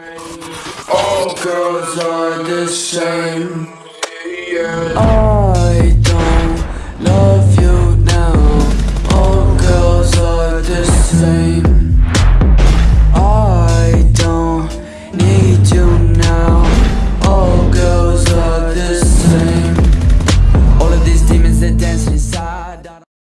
All girls are the same. I don't love you now. All girls are the same.